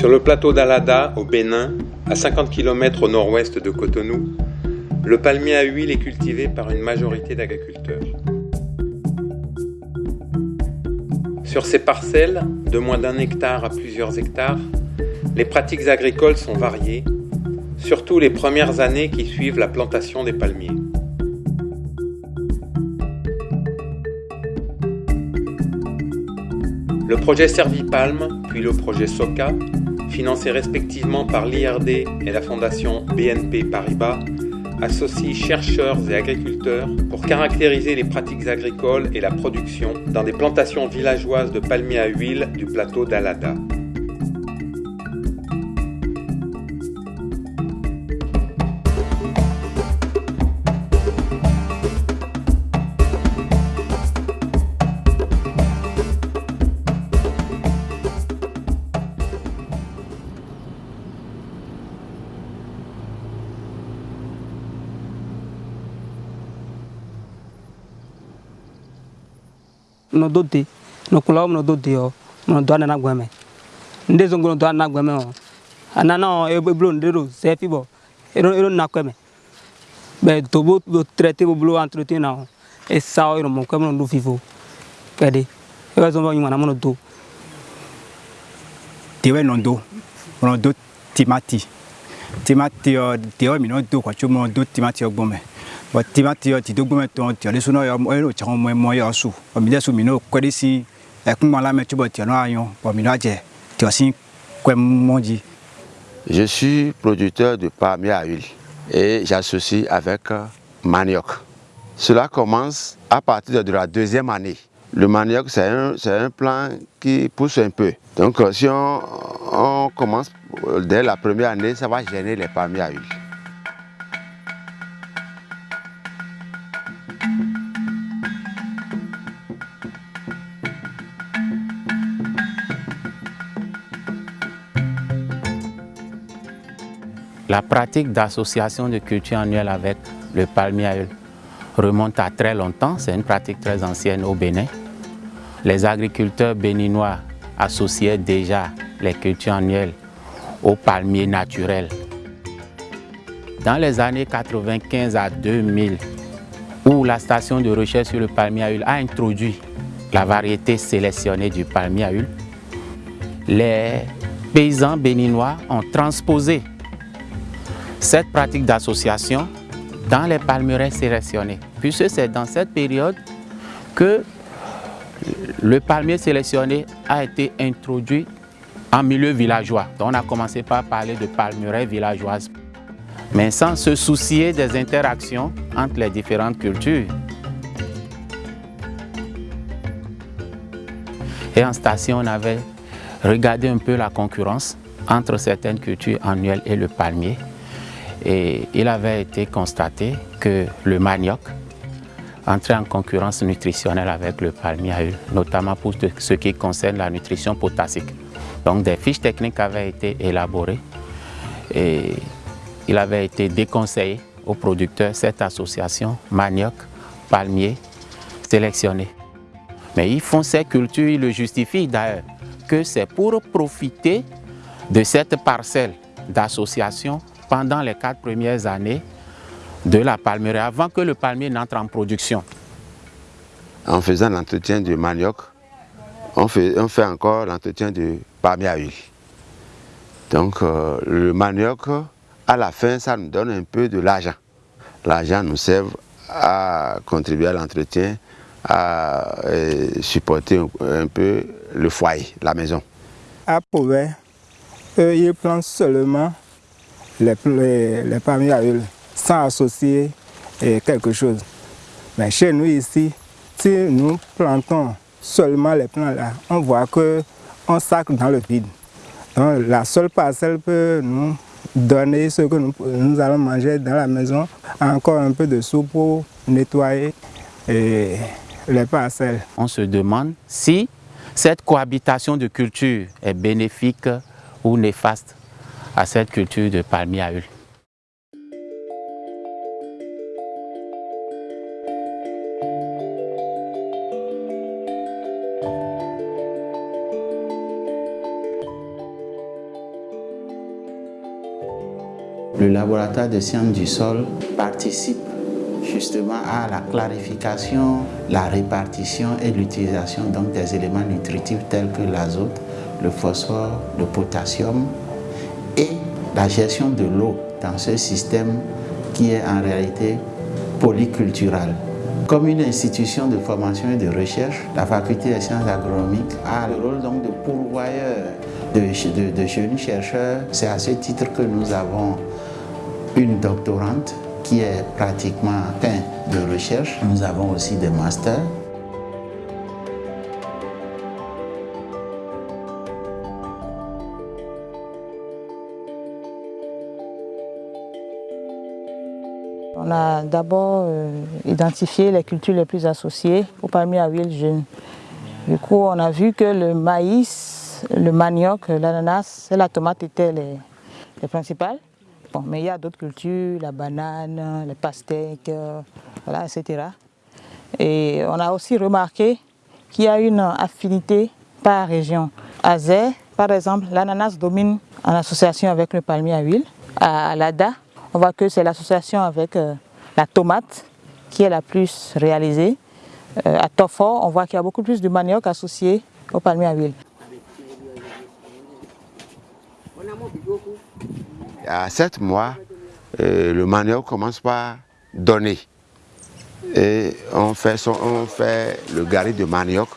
Sur le plateau d'Alada, au Bénin, à 50 km au nord-ouest de Cotonou, le palmier à huile est cultivé par une majorité d'agriculteurs. Sur ces parcelles, de moins d'un hectare à plusieurs hectares, les pratiques agricoles sont variées, surtout les premières années qui suivent la plantation des palmiers. Le projet Servipalm, puis le projet SOCA, financés respectivement par l'IRD et la fondation BNP Paribas, associent chercheurs et agriculteurs pour caractériser les pratiques agricoles et la production dans des plantations villageoises de palmiers à huile du plateau d'Alada. No do de no kula no do de o no do na gweme nde zongo no do na gweme o anana o e blo ndero se fi bo ero ero na kweme be to bo do traiter bo blo entretien na e sa o ero mo kweme no do fifo kede e ba zongo yima na mo no do. Tewe no do no do timati. Timati o tewe mi no do kwa chumo do timati o gbome Je suis producteur de palmier à huile et j'associe avec manioc. Cela commence à partir de la deuxième année. Le manioc, c'est un, un plant qui pousse un peu. Donc si on, on commence dès la première année, ça va gêner les palmiers à huile. La pratique d'association de culture annuelle avec le palmier remonte à très longtemps, c'est une pratique très ancienne au Bénin. Les agriculteurs béninois associaient déjà les cultures annuelles au palmier naturel. Dans les années 95 à 2000, où la station de recherche sur le palmier à huile a introduit la variété sélectionnée du palmier à huile, les paysans béninois ont transposé cette pratique d'association dans les palmeraies sélectionnés. Puisque c'est dans cette période que le palmier sélectionné a été introduit en milieu villageois. Donc on a commencé par parler de palmeraies villageoises, mais sans se soucier des interactions entre les différentes cultures. Et en station, on avait regardé un peu la concurrence entre certaines cultures annuelles et le palmier. Et il avait été constaté que le manioc entrait en concurrence nutritionnelle avec le palmier notamment pour ce qui concerne la nutrition potassique. Donc des fiches techniques avaient été élaborées et il avait été déconseillé aux producteurs cette association manioc, palmier sélectionné. Mais ils font ces cultures, ils le justifient d'ailleurs, que c'est pour profiter de cette parcelle d'association pendant les quatre premières années de la palmeraie, avant que le palmier n'entre en production. En faisant l'entretien du manioc, on fait, on fait encore l'entretien du palmier à huile. Donc euh, le manioc, à la fin, ça nous donne un peu de l'argent. L'argent nous sert à contribuer à l'entretien, à supporter un, un, peu le foyer, la maison. À Pauvet, eux, ils plantent seulement les, les, à huile sans associer eh, quelque chose. Mais chez nous ici, si nous plantons seulement les plants là, on voit qu'on sacre dans le vide. La seule parcelle peut nous donner ce que nous, allons manger dans la maison, encore un peu de soupe pour nettoyer eh, les parcelles. On se demande si cette cohabitation de cultures est bénéfique ou néfaste à cette culture de palmier à huile. Le laboratoire de sciences du sol participe justement à la clarification, la répartition et l'utilisation des éléments nutritifs tels que l'azote, le phosphore, le potassium la gestion de l'eau dans ce système qui est en réalité polycultural. Comme une institution de formation et de recherche, la faculté des sciences agronomiques a le rôle donc de pourvoyeur de, jeunes chercheurs. C'est à ce titre que nous avons une doctorante qui est pratiquement fin de recherche. Nous avons aussi des masters. On a d'abord euh, identifié les cultures les plus associées au palmier à huile. Du coup, on a vu que le maïs, le manioc, l'ananas et la tomate étaient les, les principales. Bon, mais il y a d'autres cultures, la banane, les pastèques, voilà, etc. Et on a aussi remarqué qu'il y a une affinité par région. À Zé, par exemple, l'ananas domine en association avec le palmier à huile. À Lada, on voit que c'est l'association avec euh, la tomate qui est la plus réalisée. Euh, à Tofo, on voit qu'il y a beaucoup plus de manioc associé au palmier à huile. à 7 mois, euh, le manioc commence par donner. Et on fait, le gari de manioc,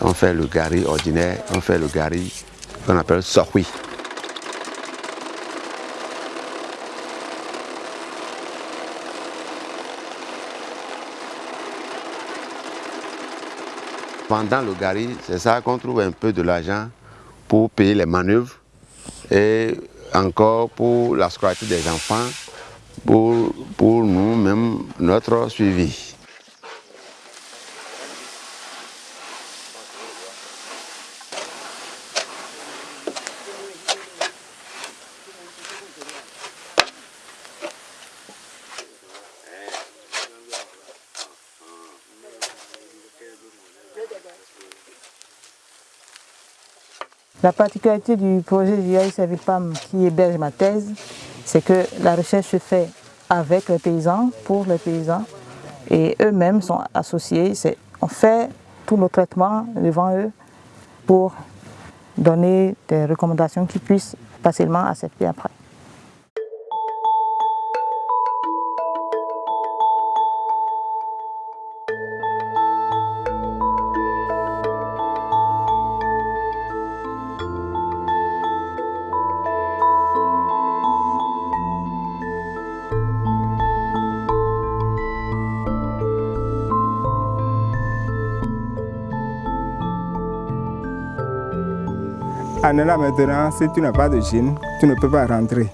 on fait le gari ordinaire, on fait le gari qu'on appelle sorui. Pendant le gari, c'est ça qu'on trouve un peu de l'argent pour payer les manœuvres et encore pour la scolarité des enfants, pour, pour nous, même notre suivi. La particularité du projet GIA Servipam qui héberge ma thèse, c'est que la recherche se fait avec les paysans, pour les paysans, et eux-mêmes sont associés. On fait tous nos traitements devant eux pour donner des recommandations qui puissent facilement accepter après. Là maintenant, si tu n'as pas de jeans, tu ne peux pas rentrer.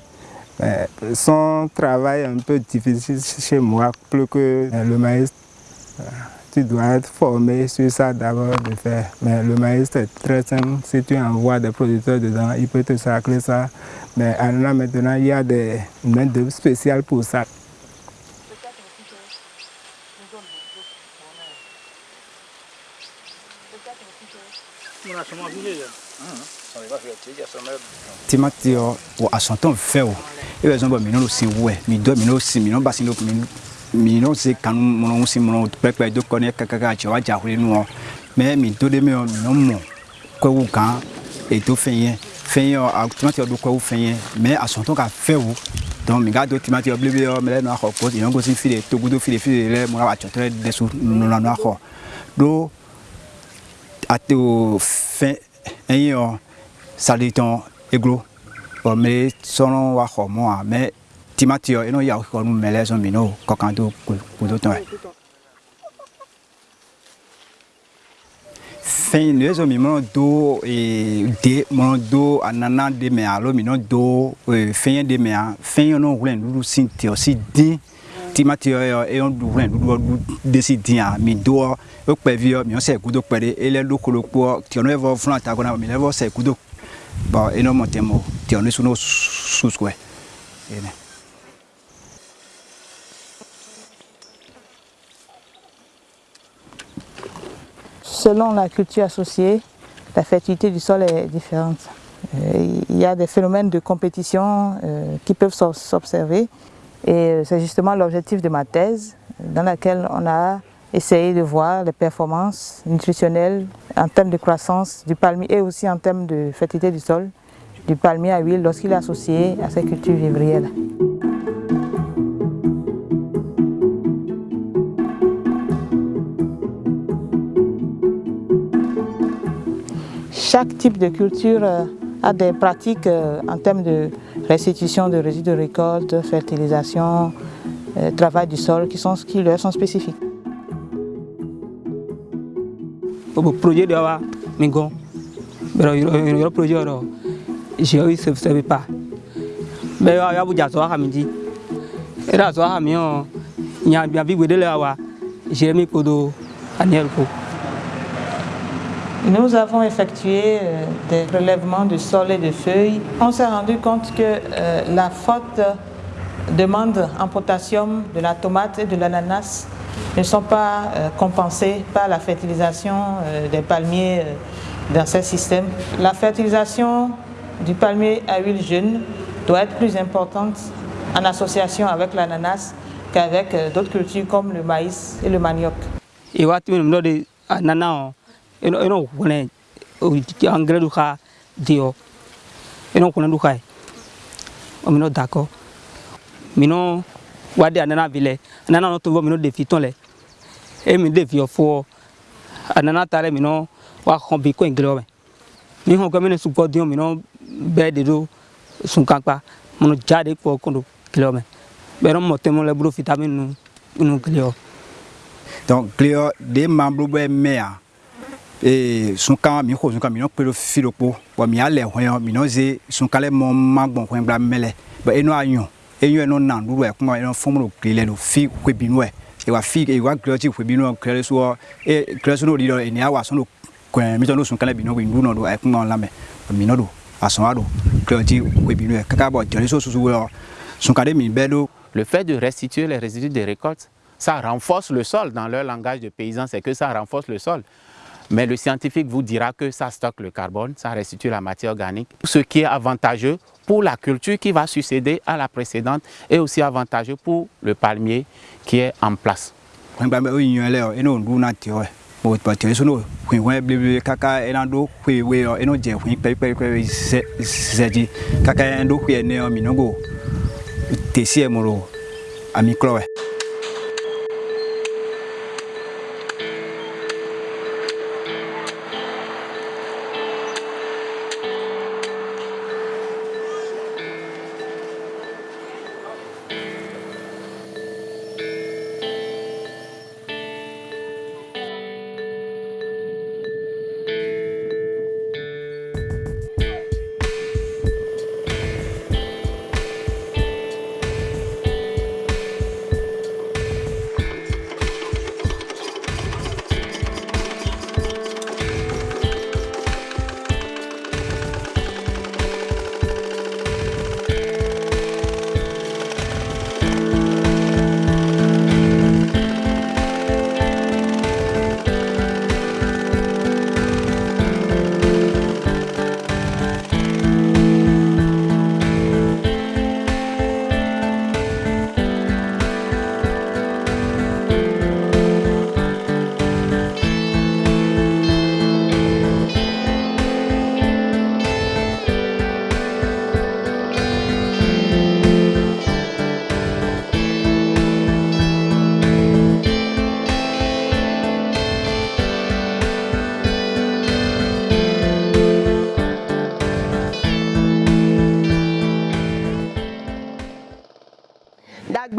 son travail est un peu difficile chez moi, plus que le maïs. Tu dois être formé sur ça d'abord de faire. Mais le maïs c'est très simple. Si tu envoies des producteurs dedans, ils peuvent te sacrer ça. Mais là maintenant, il y a des mains spéciales pour ça. ti ma ti ọ wọ asọntọn fẹ o. E bẹ zọn bọ minẹn si wẹ mi dọ minẹn si minẹn ba si ne kun minẹn si kanu mọnọ si mọnọ pẹpẹ do kọ ne kakaka jọ wa jahore nu ọ. Mẹ mi do de mi ọ minẹn mọ kọwu kan eto fẹn yẹ fẹn yẹ ọ tomati ọdu kọwu fẹn yẹ mẹ asọntọn ka fẹ o. Donc mi ka do tomati ọbilibili ọ mẹ lẹ nu akọ gosi yọn gosi fi de togodo fi de fi wa tsọtọ lẹ dẹsu salitɔn eglo ɔ mɛ sɔnɔ wa xɔ mɔ a mɛ timati yɔ eno yawo xɔ nu mɛ lɛ sɔn mi n'o kɔkan to kodo tɔn yɛ. fɛn ne sɔn mi mɔnɔ do de mɔnɔ do anana de mɛ alo mi n'o do fɛn de mɛ a fɛn yɛ n'o wulɛ nudu si tiɔ si din timati yɔ yɔ eyɔ du wulɛ nudu desi din a mi do o kpɛ vi yɔ mi yɔ sɛ kudo kpɛ de elɛ do kolo kpɔ tiɔ n'o yɛ fɔ fúnra ta kɔnɔ mi lɛ fɔ sɛ kudo bon eno motemo tione suno susque ene Selon la culture associée, la fertilité du sol est différente. il y a des phénomènes de compétition qui peuvent s'observer. Et c'est justement l'objectif de ma thèse dans laquelle on a essayé de voir les performances nutritionnelles en termes de croissance du palmier et aussi en termes de fertilité du sol du palmier à huile lorsqu'il est associé à ces cultures vivrières. Chaque type de culture a des pratiques en termes de restitution de résidus de récolte, fertilisation, travail du sol qui, sont, qui leur sont spécifiques. Le projet de wa mingo le projet de je ne savais pas mais il y a beaucoup de choses à me dire et là ça a mis il y a bien vu de là j'ai mis pour de Daniel Nous avons effectué des relèvements de sol et de feuilles. On s'est rendu compte que euh, la forte demande en potassium de la tomate et de l'ananas ne sont pas euh, compensées par la fertilisation euh, des palmiers dans ces systèmes. La fertilisation du palmier à huile jeune doit être plus importante en association avec l'ananas qu'avec d'autres cultures comme le maïs et le manioc. Et wadi anana vile anana no to mino de fiton le e mi de fi ofo anana tare mino wa kon bi ko engrais o mi hon ko mino su ko dio mino be de do sun kanpa mino jade ko kondo kilo me bero mo temo le bro vitamine nu nu kilo donc cléo de membres be mea e sunka mi ko sunka mi no pelo filo po wa mi ale hwan mi no ze sunka le mo magbon hwan bla mele ba eno anyo enyo eno nan du e kuma no fi wa fi wa so e so no di do awa so no kwen mi to no ndu no do e kuma mi no do bo jere so le fait de restituer les résidus de récolte ça renforce le sol dans leur langage de paysan c'est que ça renforce le sol. Mais le scientifique vous dira que ça stocke le carbone, ça restitue la matière organique, ce qui est avantageux pour la culture qui va succéder à la précédente et aussi avantageux pour le palmier qui est en place.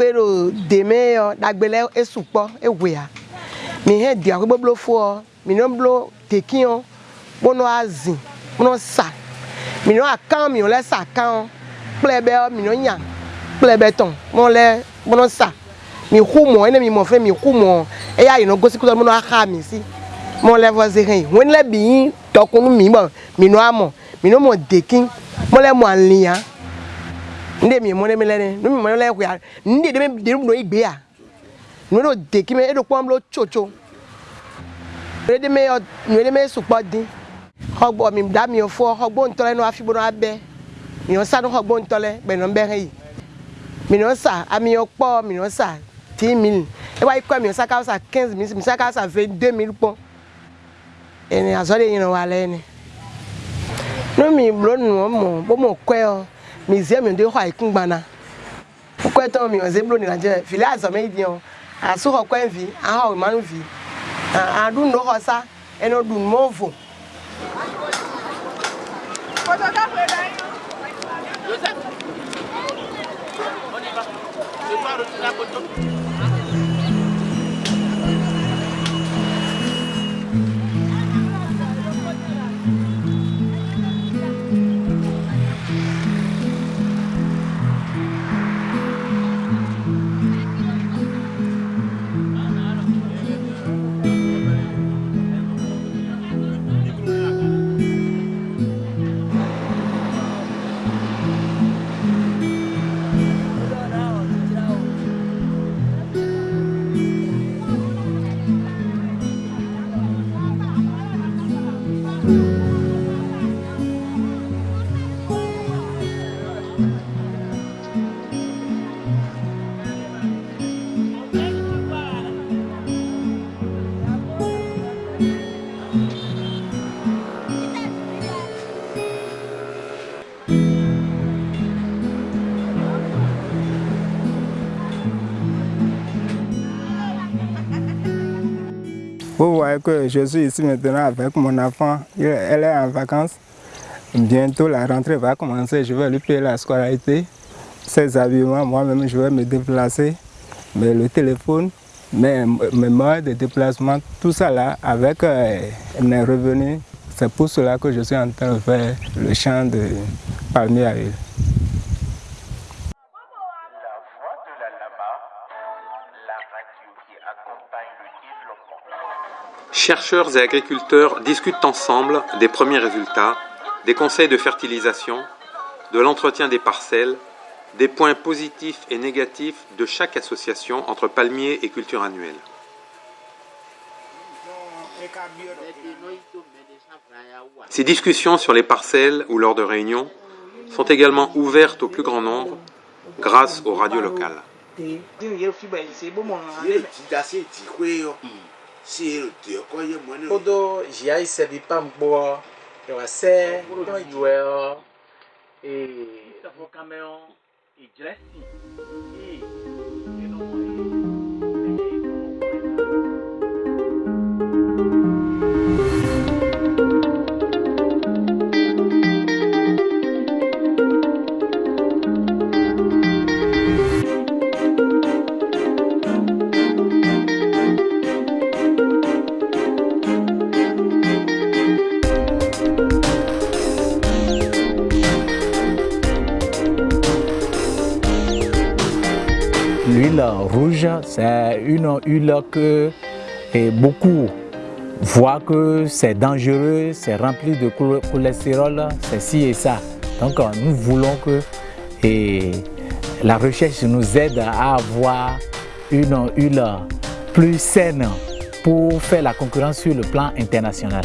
Dagbero deme yɔ dagbele esukpɔ ewea mi hɛ di akɔ gbogbo fo mi no blo teki yɔ kpono azi kpono sa mi no akan mi lɛ sa kan kple bɛ mi no nya kple bɛ tɔn mo lɛ kpono sa mi hu mɔ ene mi mɔ fɛ mi hu mɔ eya yi no gosi kutɔ mo no axa mi si mo lɛ fɔ se hɛn wɔn lɛ bi tɔkunu mi bɔ mi no amɔ mi no mɔ deki mo lɛ mɔ alia nde mi mo ne mi lɛ ne nu mi mo lɛ ko ya. Nde de mi de no igbe ya. Nu no deki me edo pɔm lo tsotso nu de me nu de me sukpɔ din xɔgbɔ mi da mi fɔ xɔgbɔ ŋutɔ lɛ nɔ afi bo nɔ abɛ mi nɔ sa no xɔgbɔ ŋutɔ lɛ bɛ nɔ bɛ hɛ yi mi nɔ sa ami yɔ kpɔ mi nɔ sa dix mille e wa yi kɔ mi nɔ sa ka sa quinze mille mi sa ka sa vingt deux mille kpɔ ene azɔ de yin wa lɛ ne no mi blo nu mo bo mo kɔɛ yɔ museum de hɔ a ekungbana kukɔtɔn mi ɔze blo nira jɛ fili azɔmɛ yi di yɛ aso xɔ kɔɛ vi a ahɔ manu vi aɖu nu xɔ sa ɛnɛ ɖu nu mɔvo. Thank you. Vous voyez que je suis ici maintenant avec mon enfant. Elle est en vacances. Bientôt la rentrée va commencer. Je vais lui payer la scolarité. Ses habillements, moi-même, je vais me déplacer. Mais le téléphone, mes, mes moyens de déplacement, tout ça là, avec euh, mes revenus, c'est pour cela que je suis en train de faire le champ de palmier à huile. Chercheurs et agriculteurs discutent ensemble des premiers résultats, des conseils de fertilisation, de l'entretien des parcelles, des points positifs et négatifs de chaque association entre palmiers et culture annuelle. Ces discussions sur les parcelles ou lors de réunions sont également ouvertes au plus grand nombre grâce aux radios locales. L'huile rouge, c'est une huile que beaucoup voient que c'est dangereux, c'est rempli de chol- cholestérol, c'est ci et ça. Donc euh, nous voulons que la recherche nous aide à avoir une huile plus saine pour faire la concurrence sur le plan international.